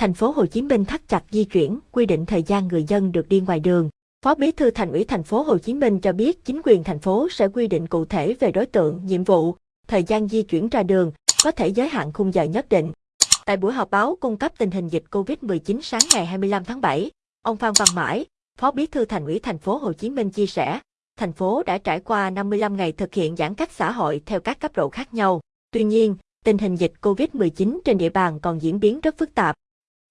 thành phố Hồ Chí Minh thắt chặt di chuyển, quy định thời gian người dân được đi ngoài đường. Phó Bí thư Thành ủy thành phố Hồ Chí Minh cho biết chính quyền thành phố sẽ quy định cụ thể về đối tượng, nhiệm vụ, thời gian di chuyển ra đường, có thể giới hạn khung giờ nhất định. Tại buổi họp báo cung cấp tình hình dịch Covid-19 sáng ngày 25 tháng 7, ông Phan Văn Mãi, Phó Bí thư Thành ủy thành phố Hồ Chí Minh chia sẻ, thành phố đã trải qua 55 ngày thực hiện giãn cách xã hội theo các cấp độ khác nhau. Tuy nhiên, tình hình dịch Covid-19 trên địa bàn còn diễn biến rất phức tạp.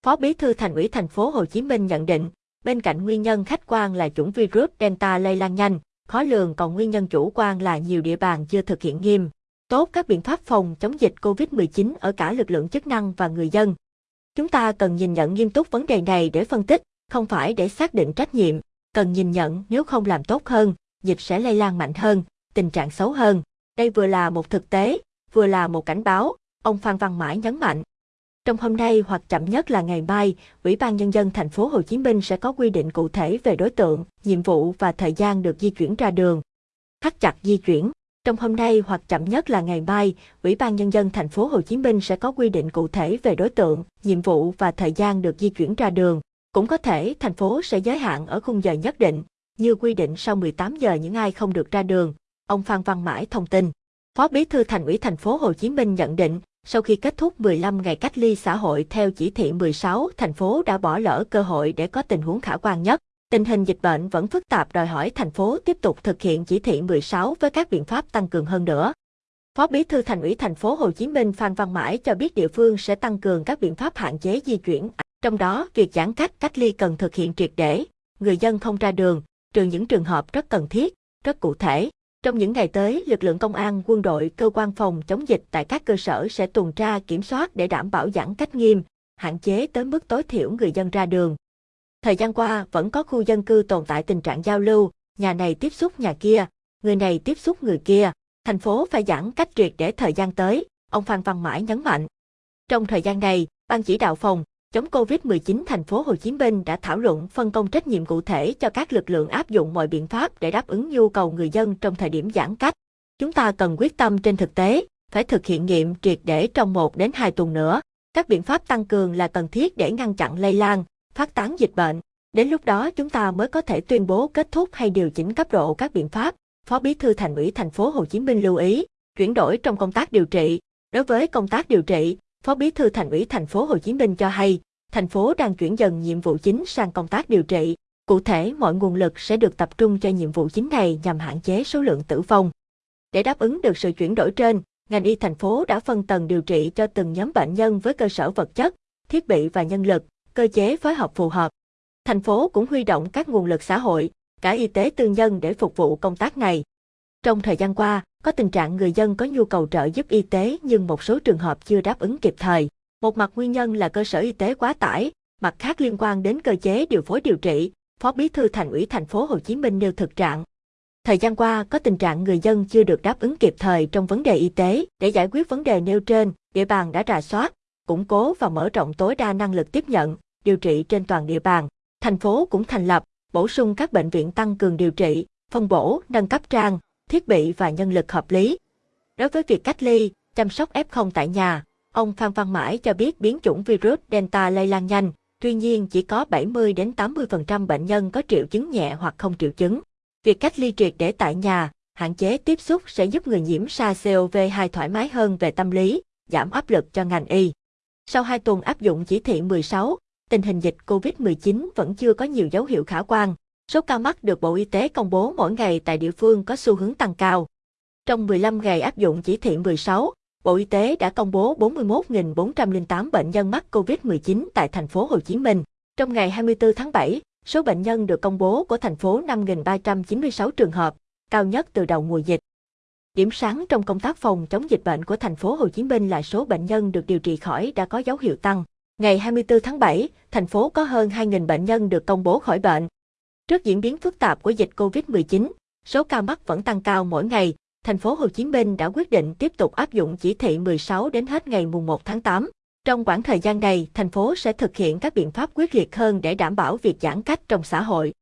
Phó Bí thư Thành ủy thành phố Hồ Chí Minh nhận định, bên cạnh nguyên nhân khách quan là chủng virus Delta lây lan nhanh, khó lường còn nguyên nhân chủ quan là nhiều địa bàn chưa thực hiện nghiêm tốt các biện pháp phòng chống dịch COVID-19 ở cả lực lượng chức năng và người dân. Chúng ta cần nhìn nhận nghiêm túc vấn đề này để phân tích, không phải để xác định trách nhiệm, cần nhìn nhận nếu không làm tốt hơn, dịch sẽ lây lan mạnh hơn, tình trạng xấu hơn. Đây vừa là một thực tế, vừa là một cảnh báo, ông Phan Văn Mãi nhấn mạnh. Trong hôm nay hoặc chậm nhất là ngày mai, Ủy ban nhân dân thành phố Hồ Chí Minh sẽ có quy định cụ thể về đối tượng, nhiệm vụ và thời gian được di chuyển ra đường. Thắt chặt di chuyển trong hôm nay hoặc chậm nhất là ngày mai, Ủy ban nhân dân thành phố Hồ Chí Minh sẽ có quy định cụ thể về đối tượng, nhiệm vụ và thời gian được di chuyển ra đường. Cũng có thể thành phố sẽ giới hạn ở khung giờ nhất định, như quy định sau 18 giờ những ai không được ra đường. Ông Phan Văn Mãi thông tin. Phó Bí thư Thành ủy thành phố Hồ Chí Minh nhận định, sau khi kết thúc 15 ngày cách ly xã hội theo chỉ thị 16, thành phố đã bỏ lỡ cơ hội để có tình huống khả quan nhất. Tình hình dịch bệnh vẫn phức tạp đòi hỏi thành phố tiếp tục thực hiện chỉ thị 16 với các biện pháp tăng cường hơn nữa. Phó Bí thư Thành ủy thành phố Hồ Chí Minh Phan Văn Mãi cho biết địa phương sẽ tăng cường các biện pháp hạn chế di chuyển, trong đó việc giãn cách cách ly cần thực hiện triệt để, người dân không ra đường, trừ những trường hợp rất cần thiết, rất cụ thể. Trong những ngày tới, lực lượng công an, quân đội, cơ quan phòng chống dịch tại các cơ sở sẽ tuần tra kiểm soát để đảm bảo giãn cách nghiêm, hạn chế tới mức tối thiểu người dân ra đường. Thời gian qua, vẫn có khu dân cư tồn tại tình trạng giao lưu, nhà này tiếp xúc nhà kia, người này tiếp xúc người kia. Thành phố phải giãn cách triệt để thời gian tới, ông Phan Văn Mãi nhấn mạnh. Trong thời gian này, Ban chỉ đạo phòng chống COVID-19 thành phố Hồ Chí Minh đã thảo luận phân công trách nhiệm cụ thể cho các lực lượng áp dụng mọi biện pháp để đáp ứng nhu cầu người dân trong thời điểm giãn cách. Chúng ta cần quyết tâm trên thực tế, phải thực hiện nghiệm triệt để trong 1 đến 2 tuần nữa. Các biện pháp tăng cường là cần thiết để ngăn chặn lây lan, phát tán dịch bệnh. Đến lúc đó chúng ta mới có thể tuyên bố kết thúc hay điều chỉnh cấp độ các biện pháp. Phó Bí thư Thành ủy thành phố Hồ Chí Minh lưu ý, chuyển đổi trong công tác điều trị. Đối với công tác điều trị, Phó Bí thư Thành ủy thành phố Hồ Chí Minh cho hay, thành phố đang chuyển dần nhiệm vụ chính sang công tác điều trị. Cụ thể, mọi nguồn lực sẽ được tập trung cho nhiệm vụ chính này nhằm hạn chế số lượng tử vong. Để đáp ứng được sự chuyển đổi trên, ngành y thành phố đã phân tầng điều trị cho từng nhóm bệnh nhân với cơ sở vật chất, thiết bị và nhân lực, cơ chế phối hợp phù hợp. Thành phố cũng huy động các nguồn lực xã hội, cả y tế tư nhân để phục vụ công tác này. Trong thời gian qua, có tình trạng người dân có nhu cầu trợ giúp y tế nhưng một số trường hợp chưa đáp ứng kịp thời. Một mặt nguyên nhân là cơ sở y tế quá tải, mặt khác liên quan đến cơ chế điều phối điều trị, Phó Bí thư Thành ủy thành phố Hồ Chí Minh nêu thực trạng. Thời gian qua có tình trạng người dân chưa được đáp ứng kịp thời trong vấn đề y tế, để giải quyết vấn đề nêu trên, địa bàn đã rà soát, củng cố và mở rộng tối đa năng lực tiếp nhận, điều trị trên toàn địa bàn. Thành phố cũng thành lập, bổ sung các bệnh viện tăng cường điều trị, phân bổ, nâng cấp trang, thiết bị và nhân lực hợp lý. Đối với việc cách ly, chăm sóc F0 tại nhà, ông Phan Văn Mãi cho biết biến chủng virus Delta lây lan nhanh, tuy nhiên chỉ có 70 đến 80% bệnh nhân có triệu chứng nhẹ hoặc không triệu chứng. Việc cách ly triệt để tại nhà, hạn chế tiếp xúc sẽ giúp người nhiễm SARS-CoV-2 thoải mái hơn về tâm lý, giảm áp lực cho ngành y. Sau 2 tuần áp dụng chỉ thị 16, tình hình dịch COVID-19 vẫn chưa có nhiều dấu hiệu khả quan. Số ca mắc được Bộ Y tế công bố mỗi ngày tại địa phương có xu hướng tăng cao. Trong 15 ngày áp dụng chỉ thị 16, Bộ Y tế đã công bố 41.408 bệnh nhân mắc COVID-19 tại thành phố Hồ Chí Minh. Trong ngày 24 tháng 7, số bệnh nhân được công bố của thành phố 5.396 trường hợp, cao nhất từ đầu mùa dịch. Điểm sáng trong công tác phòng chống dịch bệnh của thành phố Hồ Chí Minh là số bệnh nhân được điều trị khỏi đã có dấu hiệu tăng. Ngày 24 tháng 7, thành phố có hơn 2.000 bệnh nhân được công bố khỏi bệnh. Trước diễn biến phức tạp của dịch COVID-19, số ca mắc vẫn tăng cao mỗi ngày, thành phố Hồ Chí Minh đã quyết định tiếp tục áp dụng chỉ thị 16 đến hết ngày mùng 1 tháng 8. Trong khoảng thời gian này, thành phố sẽ thực hiện các biện pháp quyết liệt hơn để đảm bảo việc giãn cách trong xã hội.